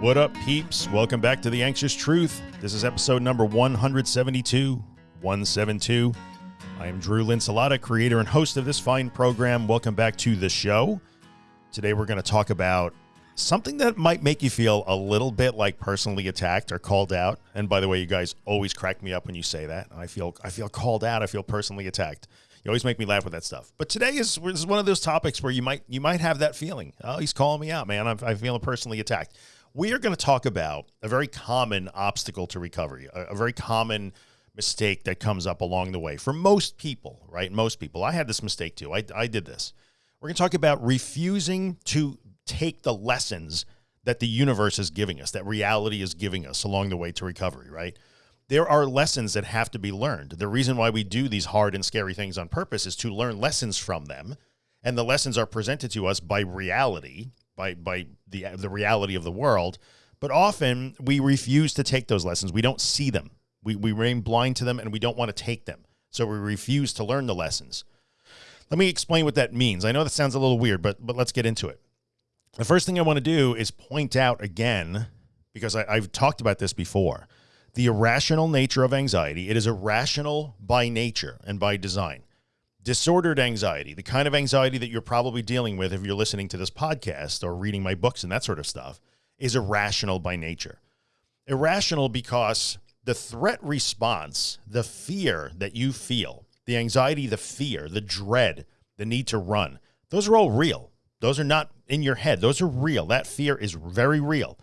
What up, peeps? Welcome back to The Anxious Truth. This is episode number 172, 172. I am Drew Linsalata, creator and host of this fine program. Welcome back to the show. Today, we're going to talk about something that might make you feel a little bit like personally attacked or called out. And by the way, you guys always crack me up when you say that. I feel I feel called out. I feel personally attacked. You always make me laugh with that stuff. But today is, is one of those topics where you might you might have that feeling. Oh, he's calling me out, man. I'm, I feel personally attacked we are going to talk about a very common obstacle to recovery, a, a, very common mistake that comes up along the way for most people, right? Most people. I had this mistake too. I, I did this. We're going to talk about refusing to take the lessons that the universe is giving us, that reality is giving us along the way to recovery, right? There are lessons that have to be learned. The reason why we do these hard and scary things on purpose is to learn lessons from them. And the lessons are presented to us by reality, by by the the reality of the world. But often we refuse to take those lessons. We don't see them. We we remain blind to them, and we don't want to take them. So we refuse to learn the lessons. Let me explain what that means. I know that sounds a little weird, but but let's get into it. The first thing I want to do is point out again, because I, I've talked about this before, the irrational nature of anxiety. It is irrational by nature and by design disordered anxiety, the kind of anxiety that you're probably dealing with if you're listening to this podcast or reading my books and that sort of stuff, is irrational by nature. Irrational because the threat response, the fear that you feel, the anxiety, the fear, the dread, the need to run, those are all real. Those are not in your head. Those are real. That fear is very real.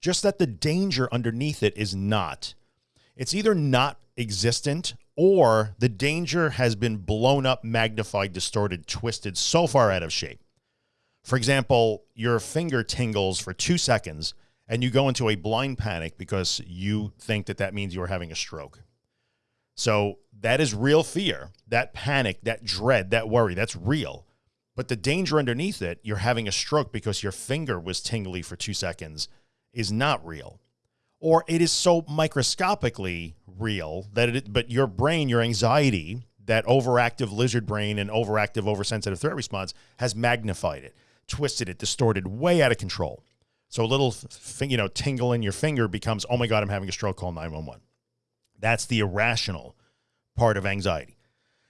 Just that the danger underneath it is not. It's either not existent or the danger has been blown up, magnified, distorted, twisted, so far out of shape. For example, your finger tingles for two seconds and you go into a blind panic because you think that that means you're having a stroke. So that is real fear, that panic, that dread, that worry, that's real. But the danger underneath it, you're having a stroke because your finger was tingly for two seconds, is not real or it is so microscopically real that it, but your brain, your anxiety, that overactive lizard brain and overactive, oversensitive threat response has magnified it, twisted it, distorted, way out of control. So a little, you know, tingle in your finger becomes, oh my God, I'm having a stroke, call 911. That's the irrational part of anxiety.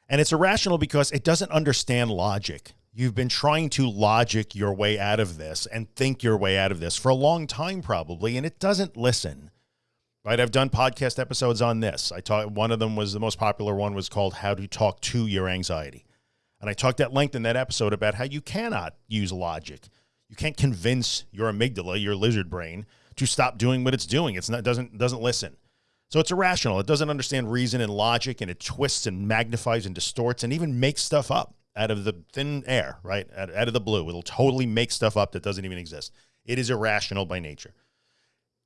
And it's irrational because it doesn't understand logic. You've been trying to logic your way out of this and think your way out of this for a long time, probably, and it doesn't listen. Right? I've done podcast episodes on this. I talked. One of them was the most popular one was called "How to Talk to Your Anxiety," and I talked at length in that episode about how you cannot use logic. You can't convince your amygdala, your lizard brain, to stop doing what it's doing. It's not doesn't doesn't listen. So it's irrational. It doesn't understand reason and logic, and it twists and magnifies and distorts and even makes stuff up out of the thin air, right? Out, out of the blue. It'll totally make stuff up that doesn't even exist. It is irrational by nature.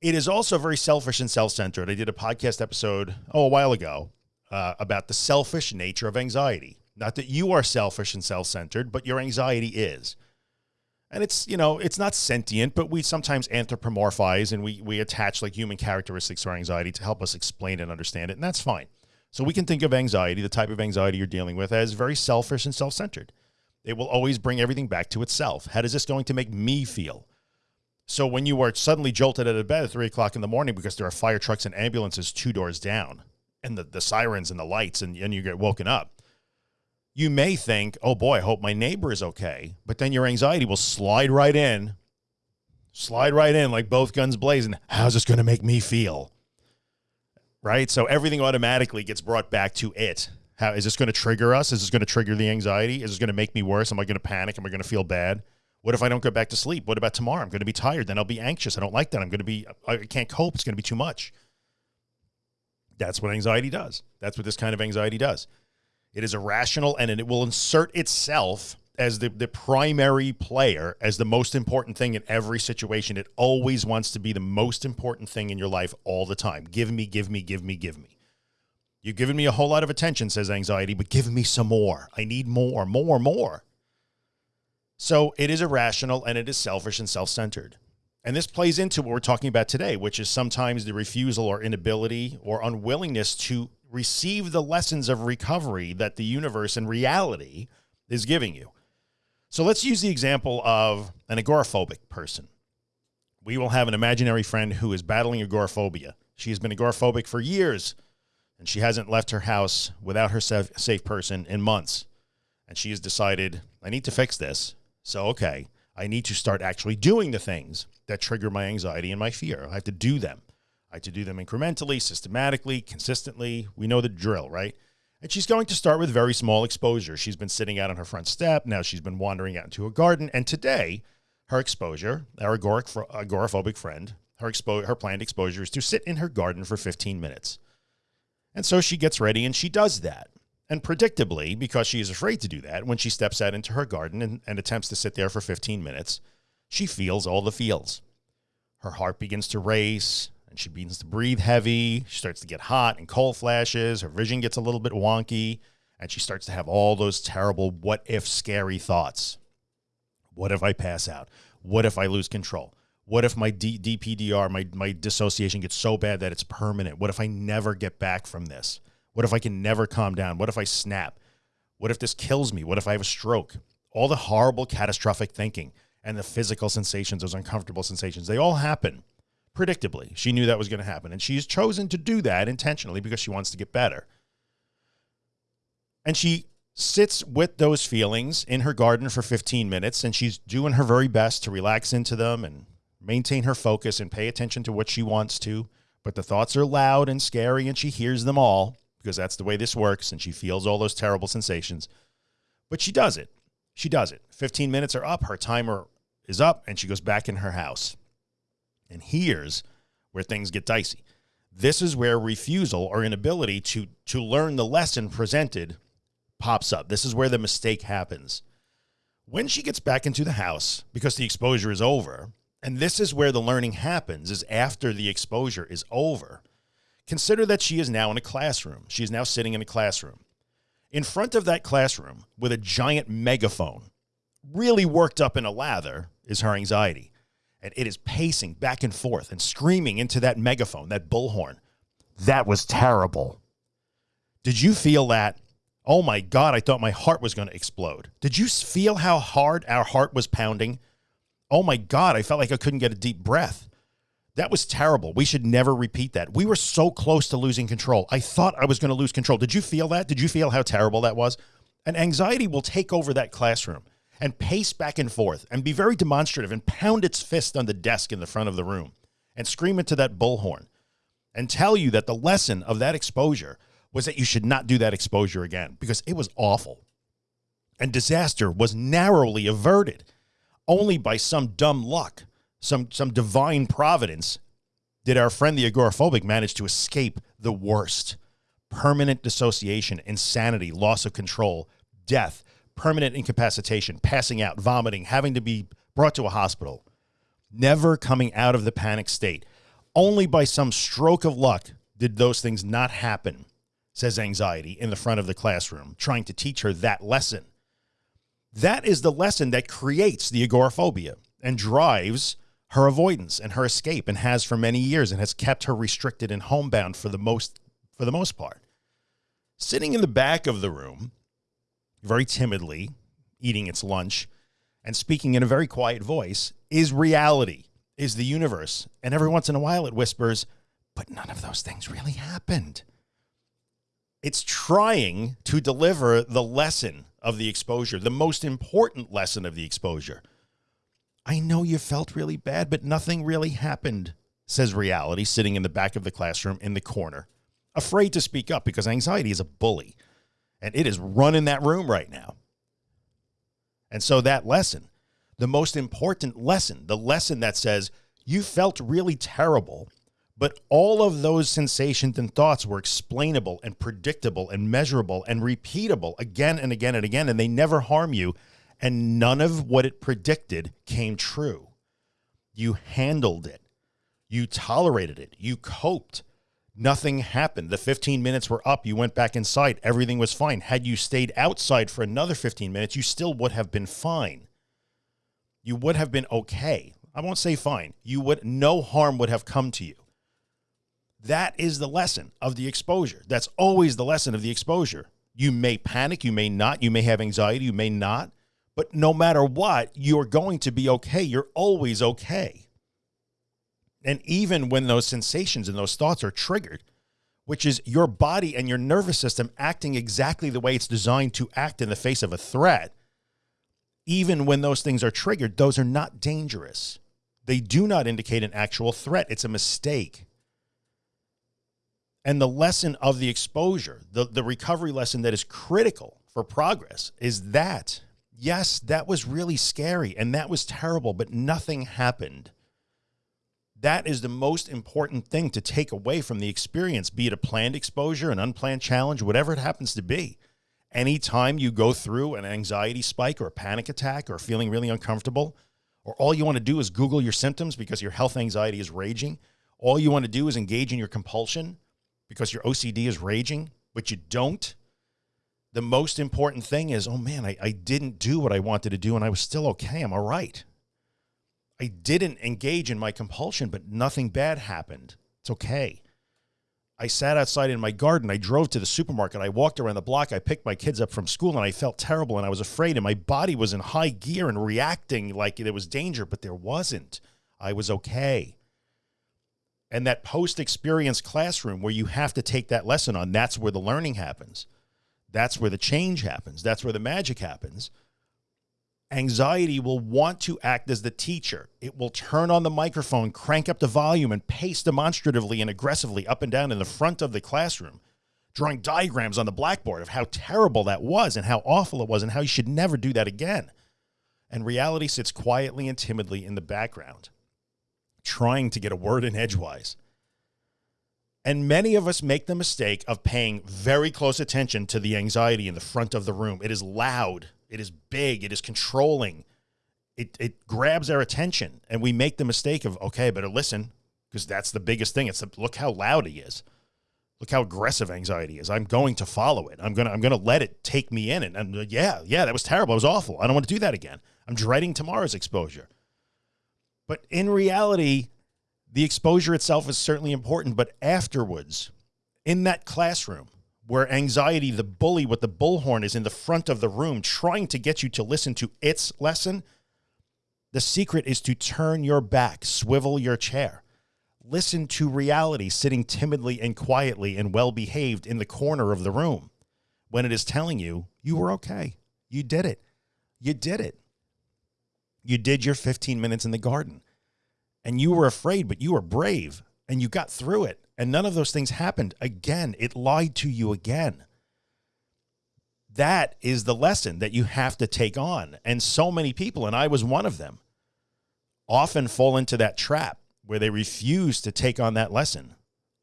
It is also very selfish and self-centered. I did a podcast episode, oh, a while ago uh, about the selfish nature of anxiety. Not that you are selfish and self-centered, but your anxiety is. And it's, you know, it's not sentient, but we sometimes anthropomorphize and we, we attach like human characteristics to our anxiety to help us explain and understand it. And that's fine. So we can think of anxiety, the type of anxiety you're dealing with, as very selfish and self-centered. It will always bring everything back to itself. How does this going to make me feel? So when you are suddenly jolted out of bed at three o'clock in the morning because there are fire trucks and ambulances two doors down and the, the sirens and the lights and, and you get woken up, you may think, oh boy, I hope my neighbor is okay. But then your anxiety will slide right in, slide right in like both guns blazing. How's this going to make me feel? Right? So everything automatically gets brought back to it. How is this going to trigger us? Is this going to trigger the anxiety? Is this going to make me worse? Am I going to panic? Am I going to feel bad? What if I don't go back to sleep? What about tomorrow? I'm going to be tired. Then I'll be anxious. I don't like that. I'm going to be, I can't cope. It's going to be too much. That's what anxiety does. That's what this kind of anxiety does. It is irrational and it will insert itself as the, the primary player, as the most important thing in every situation. It always wants to be the most important thing in your life all the time. Give me, give me, give me, give me. You've given me a whole lot of attention, says anxiety, but give me some more. I need more, more, more. So it is irrational and it is selfish and self-centered. And this plays into what we're talking about today, which is sometimes the refusal or inability or unwillingness to receive the lessons of recovery that the universe and reality is giving you. So let's use the example of an agoraphobic person. we will have an imaginary friend who is battling agoraphobia. She has been agoraphobic for years, and she hasn't left her house without her safe, person in months. And she has decided, I need to fix this. So, okay, I need to start actually doing the things that trigger my anxiety and my fear. I have to do them. I have to do them incrementally, systematically, consistently. We know the drill, right? And she's going to start with very small exposure. She's been sitting out on her front step. Now she's been wandering out into a garden. And today, her exposure, our agoric, agoraphobic friend, her, expo- her planned exposure is to sit in her garden for 15 minutes. And so she gets ready and she does that. And predictably, because she is afraid to do that, when she steps out into her garden and, and attempts to sit there for 15 minutes, she feels all the feels. Her heart begins to race and she begins to breathe heavy. She starts to get hot and cold flashes. Her vision gets a little bit wonky and she starts to have all those terrible what if scary thoughts. What if I pass out? What if I lose control? What if my D- DPDR, my, my dissociation gets so bad that it's permanent? What if I never get back from this? What if I can never calm down? What if I snap? What if this kills me? What if I have a stroke? All the horrible, catastrophic thinking and the physical sensations, those uncomfortable sensations, they all happen predictably. She knew that was going to happen. And she's chosen to do that intentionally because she wants to get better. And she sits with those feelings in her garden for 15 minutes and she's doing her very best to relax into them and maintain her focus and pay attention to what she wants to. But the thoughts are loud and scary and she hears them all because that's the way this works and she feels all those terrible sensations. But she does it. She does it. 15 minutes are up. Her timer is up and she goes back in her house. And here's where things get dicey. This is where refusal or inability to, to learn the lesson presented pops up. This is where the mistake happens. When she gets back into the house, because the exposure is over, and this is where the learning happens, is after the exposure is over. Consider that she is now in a classroom. She is now sitting in a classroom. In front of that classroom, with a giant megaphone, really worked up in a lather, is her anxiety. And it is pacing back and forth and screaming into that megaphone, that bullhorn. That was terrible. Did you feel that? Oh my God, I thought my heart was going to explode. Did you feel how hard our heart was pounding? Oh my God, I felt like I couldn't get a deep breath. That was terrible. We should never repeat that. We were so close to losing control. I thought I was going to lose control. Did you feel that? Did you feel how terrible that was? And anxiety will take over that classroom and pace back and forth and be very demonstrative and pound its fist on the desk in the front of the room and scream into that bullhorn and tell you that the lesson of that exposure was that you should not do that exposure again because it was awful. And disaster was narrowly averted only by some dumb luck, some, some divine providence did our friend the agoraphobic manage to escape the worst permanent dissociation, insanity, loss of control, death, permanent incapacitation, passing out, vomiting, having to be brought to a hospital, never coming out of the panic state. Only by some stroke of luck did those things not happen, says anxiety in the front of the classroom, trying to teach her that lesson. That is the lesson that creates the agoraphobia and drives her avoidance and her escape and has for many years and has kept her restricted and homebound for the most for the most part. Sitting in the back of the room, very timidly, eating its lunch and speaking in a very quiet voice is reality, is the universe. And every once in a while it whispers, but none of those things really happened. It's trying to deliver the lesson of the exposure, the most important lesson of the exposure. I know you felt really bad, but nothing really happened, says reality, sitting in the back of the classroom in the corner, afraid to speak up because anxiety is a bully and it is running that room right now. And so that lesson, the most important lesson, the lesson that says you felt really terrible, but all of those sensations and thoughts were explainable and predictable and measurable and repeatable again and again and again, and they never harm you. And none of what it predicted came true. You handled it. You tolerated it. You coped. Nothing happened. The 15 minutes were up. You went back inside. Everything was fine. Had you stayed outside for another 15 minutes, you still would have been fine. You would have been okay. I won't say fine. You would, no harm would have come to you. That is the lesson of the exposure. That's always the lesson of the exposure. You may panic, you may not, you may have anxiety, you may not, but no matter what, you're going to be okay. You're always okay. And even when those sensations and those thoughts are triggered, which is your body and your nervous system acting exactly the way it's designed to act in the face of a threat, even when those things are triggered, those are not dangerous. They do not indicate an actual threat. It's a mistake. And the lesson of the exposure, the, the recovery lesson that is critical for progress is that, yes, that was really scary and that was terrible, but nothing happened. That is the most important thing to take away from the experience, be it a planned exposure, an unplanned challenge, whatever it happens to be. Anytime you go through an anxiety spike or a panic attack or feeling really uncomfortable, or all you want to do is Google your symptoms because your health anxiety is raging, all you want to do is engage in your compulsion because your OCD is raging, but you don't. The most important thing is, oh man, I, I didn't do what I wanted to do and I was still okay. I'm all right. I didn't engage in my compulsion, but nothing bad happened. It's okay. I sat outside in my garden. I drove to the supermarket. I walked around the block. I picked my kids up from school and I felt terrible and I was afraid and my body was in high gear and reacting like there was danger, but there wasn't. I was okay. And that post experience classroom where you have to take that lesson on, that's where the learning happens. That's where the change happens. That's where the magic happens anxiety will want to act as the teacher. It will turn on the microphone, crank up the volume, and pace demonstratively and aggressively up and down in the front of the classroom, drawing diagrams on the blackboard of how terrible that was and how awful it was and how you should never do that again. And reality sits quietly and timidly in the background, trying to get a word in edgewise. And many of us make the mistake of paying very close attention to the anxiety in the front of the room. It is loud it is big. It is controlling. It, it grabs our attention and we make the mistake of, okay, better listen because that's the biggest thing. It's a, look how loud he is. Look how aggressive anxiety is. I'm going to follow it. I'm going to, I'm going to let it take me in. And, and uh, yeah, yeah, that was terrible. It was awful. I don't want to do that again. I'm dreading tomorrow's exposure. But in reality, the exposure itself is certainly important, but afterwards, in that classroom, where anxiety, the bully with the bullhorn is in the front of the room trying to get you to listen to its lesson. The secret is to turn your back, swivel your chair, listen to reality sitting timidly and quietly and well behaved in the corner of the room when it is telling you you were okay. You did it. You did it. You did your 15 minutes in the garden and you were afraid, but you were brave and you got through it and none of those things happened again. It lied to you again. That is the lesson that you have to take on. And so many people, and I was one of them, often fall into that trap where they refuse to take on that lesson.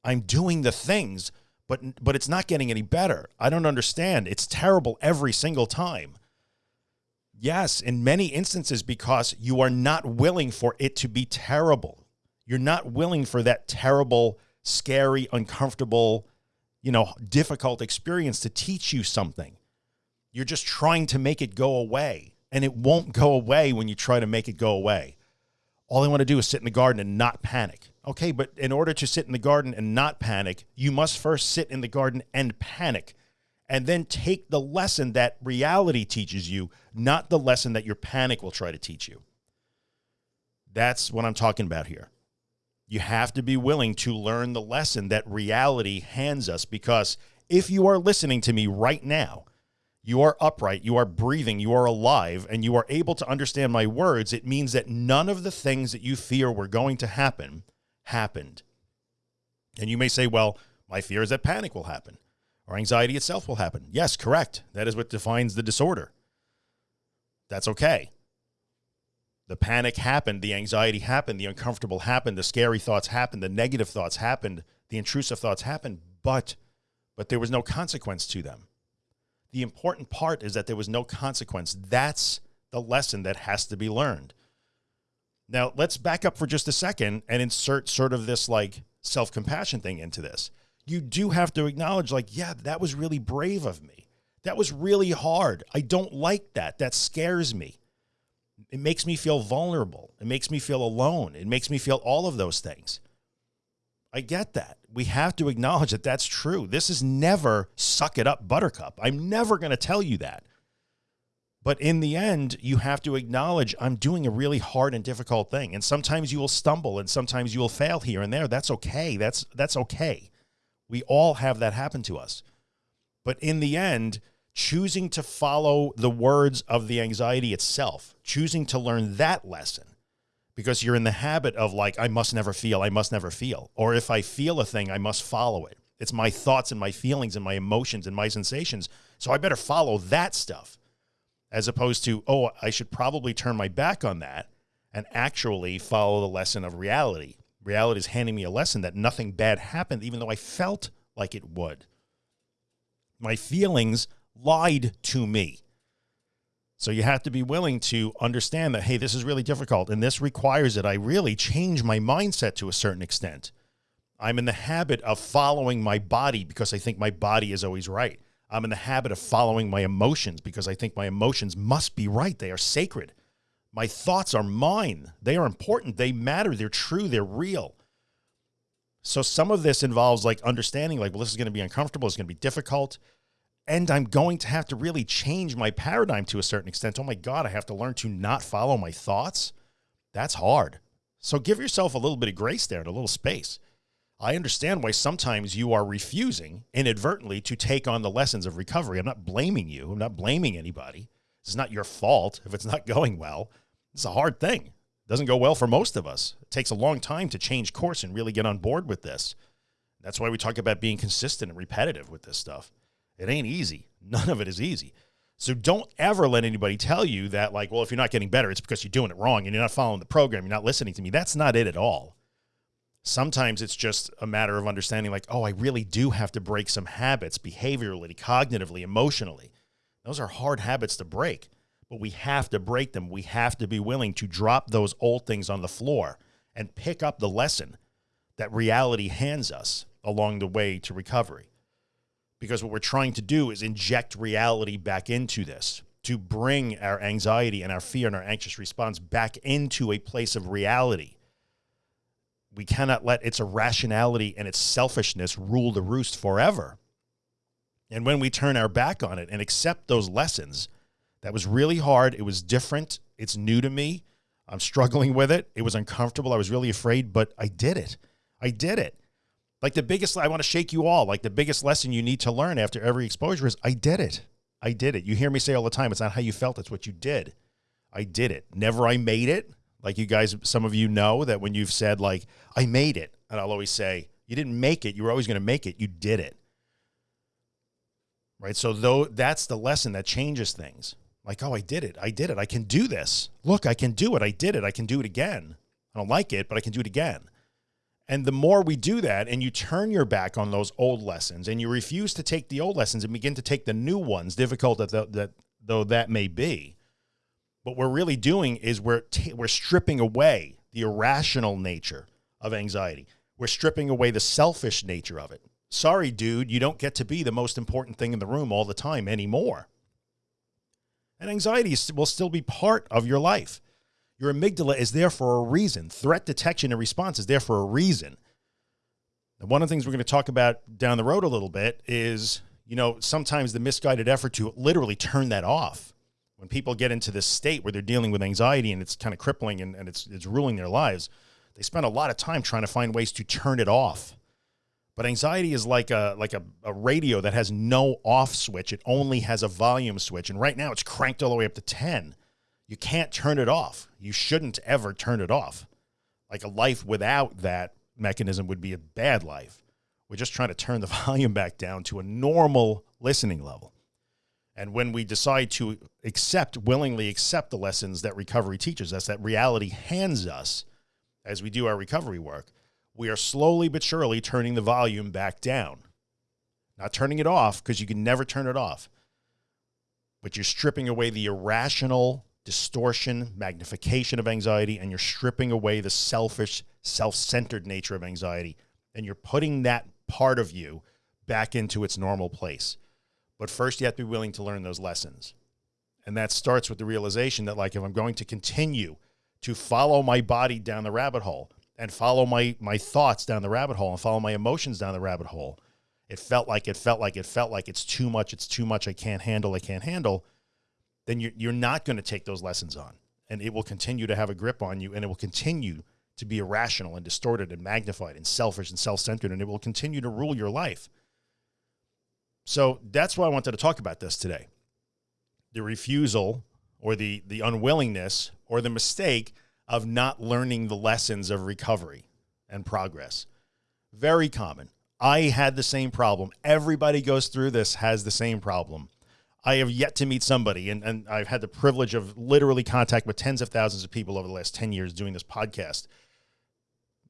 I'm doing the things, but, but it's not getting any better. I don't understand. It's terrible every single time. Yes, in many instances, because you are not willing for it to be terrible. You're not willing for that terrible scary, uncomfortable, you know, difficult experience to teach you something. You're just trying to make it go away and it won't go away when you try to make it go away. All I want to do is sit in the garden and not panic. Okay, but in order to sit in the garden and not panic, you must first sit in the garden and panic and then take the lesson that reality teaches you, not the lesson that your panic will try to teach you. That's what I'm talking about here. You have to be willing to learn the lesson that reality hands us because if you are listening to me right now, you are upright, you are breathing, you are alive, and you are able to understand my words, it means that none of the things that you fear were going to happen happened. And you may say, well, my fear is that panic will happen or anxiety itself will happen. Yes, correct. That is what defines the disorder. That's okay. The panic happened, the anxiety happened, the uncomfortable happened, the scary thoughts happened, the negative thoughts happened, the intrusive thoughts happened, but but there was no consequence to them. The important part is that there was no consequence. That's the lesson that has to be learned. Now, let's back up for just a second and insert sort of this like self-compassion thing into this. You do have to acknowledge like, yeah, that was really brave of me. That was really hard. I don't like that. That scares me it makes me feel vulnerable. It makes me feel alone. It makes me feel all of those things. I get that. We have to acknowledge that that's true. This is never suck it up buttercup. I'm never going to tell you that. But in the end, you have to acknowledge I'm doing a really hard and difficult thing. And sometimes you will stumble and sometimes you will fail here and there. That's okay. That's that's okay. We all have that happen to us. But in the end, choosing to follow the words of the anxiety itself, choosing to learn that lesson because you're in the habit of like, I must never feel, I must never feel. Or if I feel a thing, I must follow it. It's my thoughts and my feelings and my emotions and my sensations. So I better follow that stuff as opposed to, oh, I should probably turn my back on that and actually follow the lesson of reality. Reality is handing me a lesson that nothing bad happened, even though I felt like it would. My feelings lied to me. So you have to be willing to understand that, hey, this is really difficult and this requires that I really change my mindset to a certain extent. I'm in the habit of following my body because I think my body is always right. I'm in the habit of following my emotions because I think my emotions must be right. They are sacred. My thoughts are mine. They are important. They matter. They're true. They're real. So some of this involves like understanding like, well, this is going to be uncomfortable. It's going to be difficult and I'm going to have to really change my paradigm to a certain extent. Oh my God, I have to learn to not follow my thoughts. That's hard. So give yourself a little bit of grace there and a little space. I understand why sometimes you are refusing inadvertently to take on the lessons of recovery. I'm not blaming you. I'm not blaming anybody. It's not your fault if it's not going well. It's a hard thing. It doesn't go well for most of us. It takes a long time to change course and really get on board with this. That's why we talk about being consistent and repetitive with this stuff. It ain't easy. None of it is easy. So don't ever let anybody tell you that like, well, if you're not getting better, it's because you're doing it wrong and you're not following the program. You're not listening to me. That's not it at all. Sometimes it's just a matter of understanding like, oh, I really do have to break some habits behaviorally, cognitively, emotionally. Those are hard habits to break, but we have to break them. We have to be willing to drop those old things on the floor and pick up the lesson that reality hands us along the way to recovery because what we're trying to do is inject reality back into this to bring our anxiety and our fear and our anxious response back into a place of reality. We cannot let its irrationality and its selfishness rule the roost forever. And when we turn our back on it and accept those lessons, that was really hard. It was different. It's new to me. I'm struggling with it. It was uncomfortable. I was really afraid, but I did it. I did it. Like the biggest, I want to shake you all. Like the biggest lesson you need to learn after every exposure is I did it. I did it. You hear me say all the time, it's not how you felt, it's what you did. I did it. Never I made it. Like you guys, some of you know that when you've said like, I made it. And I'll always say, you didn't make it. You were always going to make it. You did it. Right. So though that's the lesson that changes things like, oh, I did it. I did it. I can do this. Look, I can do it. I did it. I can do it again. I don't like it, but I can do it again. And the more we do that and you turn your back on those old lessons and you refuse to take the old lessons and begin to take the new ones, difficult that, that though that may be, what we're really doing is we're, we're stripping away the irrational nature of anxiety. We're stripping away the selfish nature of it. Sorry, dude, you don't get to be the most important thing in the room all the time anymore. And anxiety will still be part of your life. Your amygdala is there for a reason. Threat detection and response is there for a reason. And one of the things we're going to talk about down the road a little bit is, you know, sometimes the misguided effort to literally turn that off. When people get into this state where they're dealing with anxiety and it's kind of crippling and, and it's, it's ruling their lives, they spend a lot of time trying to find ways to turn it off. But anxiety is like a like a, a radio that has no off switch. It only has a volume switch. And right now it's cranked all the way up to 10 you can't turn it off. You shouldn't ever turn it off. Like a life without that mechanism would be a bad life. We're just trying to turn the volume back down to a normal listening level. And when we decide to accept, willingly accept the lessons that recovery teaches us, that reality hands us as we do our recovery work, we are slowly but surely turning the volume back down. Not turning it off because you can never turn it off, but you're stripping away the irrational distortion, magnification of anxiety, and you're stripping away the selfish, self-centered nature of anxiety. And you're putting that part of you back into its normal place. But first you have to be willing to learn those lessons. And that starts with the realization that like, if I'm going to continue to follow my body down the rabbit hole and follow my, my thoughts down the rabbit hole and follow my emotions down the rabbit hole, it felt like, it felt like, it felt like it's too much. It's too much. I can't handle, I can't handle then you're, you're not going to take those lessons on. And it will continue to have a grip on you and it will continue to be irrational and distorted and magnified and selfish and self centered. And it will continue to rule your life. So that's why I wanted to talk about this today the refusal or the, the unwillingness or the mistake of not learning the lessons of recovery and progress. Very common. I had the same problem. Everybody goes through this, has the same problem. I have yet to meet somebody, and, and I've had the privilege of literally contact with tens of thousands of people over the last 10 years doing this podcast.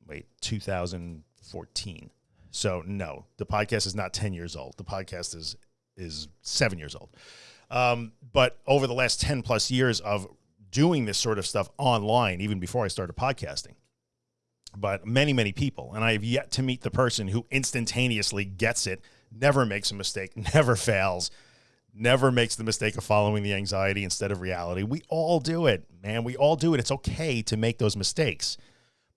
Wait, 2014. So no, the podcast is not 10 years old. The podcast is is seven years old. Um, but over the last 10 plus years of doing this sort of stuff online, even before I started podcasting, but many, many people, and I have yet to meet the person who instantaneously gets it, never makes a mistake, never fails, never makes the mistake of following the anxiety instead of reality. We all do it, man. We all do it. It's okay to make those mistakes,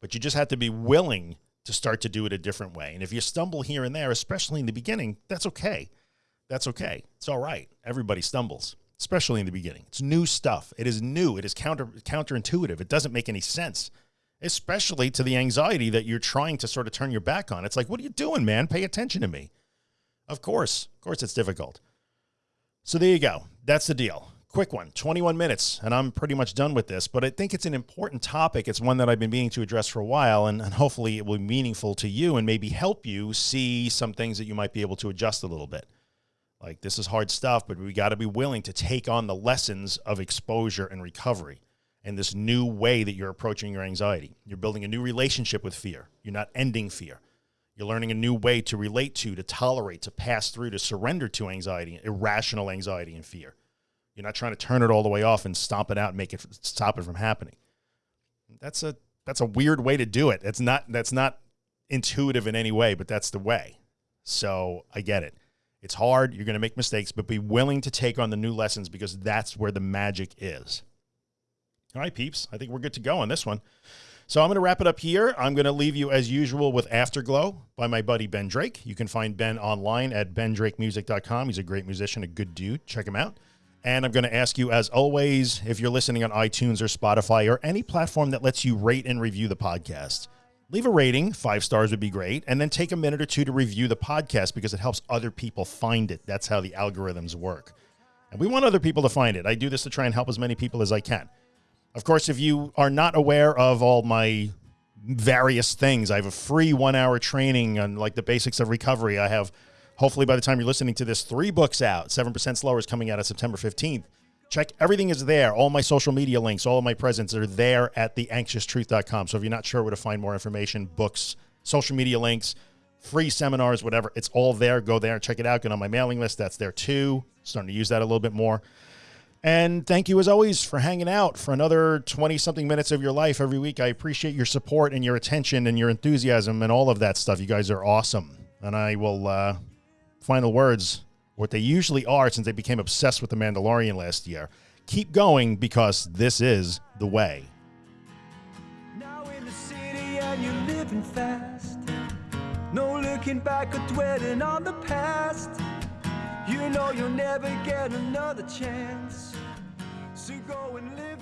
but you just have to be willing to start to do it a different way. And if you stumble here and there, especially in the beginning, that's okay. That's okay. It's all right. Everybody stumbles, especially in the beginning. It's new stuff. It is new. It is counter counterintuitive. It doesn't make any sense, especially to the anxiety that you're trying to sort of turn your back on. It's like, what are you doing, man? Pay attention to me. Of course, of course it's difficult. So there you go. That's the deal. Quick one, 21 minutes, and I'm pretty much done with this, but I think it's an important topic. It's one that I've been meaning to address for a while, and, and hopefully it will be meaningful to you and maybe help you see some things that you might be able to adjust a little bit. Like this is hard stuff, but we got to be willing to take on the lessons of exposure and recovery and this new way that you're approaching your anxiety. You're building a new relationship with fear. You're not ending fear. You're learning a new way to relate to, to tolerate, to pass through, to surrender to anxiety, irrational anxiety and fear. You're not trying to turn it all the way off and stomp it out and make it stop it from happening. That's a that's a weird way to do it. It's not that's not intuitive in any way, but that's the way. So I get it. It's hard. You're going to make mistakes, but be willing to take on the new lessons because that's where the magic is. All right, peeps. I think we're good to go on this one. So I'm going to wrap it up here. I'm going to leave you as usual with Afterglow by my buddy Ben Drake. You can find Ben online at bendrakemusic.com. He's a great musician, a good dude. Check him out. And I'm going to ask you, as always, if you're listening on iTunes or Spotify or any platform that lets you rate and review the podcast, leave a rating. Five stars would be great. And then take a minute or two to review the podcast because it helps other people find it. That's how the algorithms work. And we want other people to find it. I do this to try and help as many people as I can. Of course, if you are not aware of all my various things, I have a free one hour training on like the basics of recovery. I have Hopefully, by the time you're listening to this, three books out. 7% Slower is coming out on September 15th. Check everything is there. All my social media links, all of my presents are there at theanxioustruth.com. So if you're not sure where to find more information, books, social media links, free seminars, whatever, it's all there. Go there and check it out. Get on my mailing list. That's there too. Starting to use that a little bit more. And thank you as always for hanging out for another 20 something minutes of your life every week. I appreciate your support and your attention and your enthusiasm and all of that stuff. You guys are awesome. And I will uh, final words, what they usually are since they became obsessed with The Mandalorian last year. Keep going because this is the way. Now in the city and you're living fast. No looking back or dwelling on the past. You know you'll never get another chance. So go and live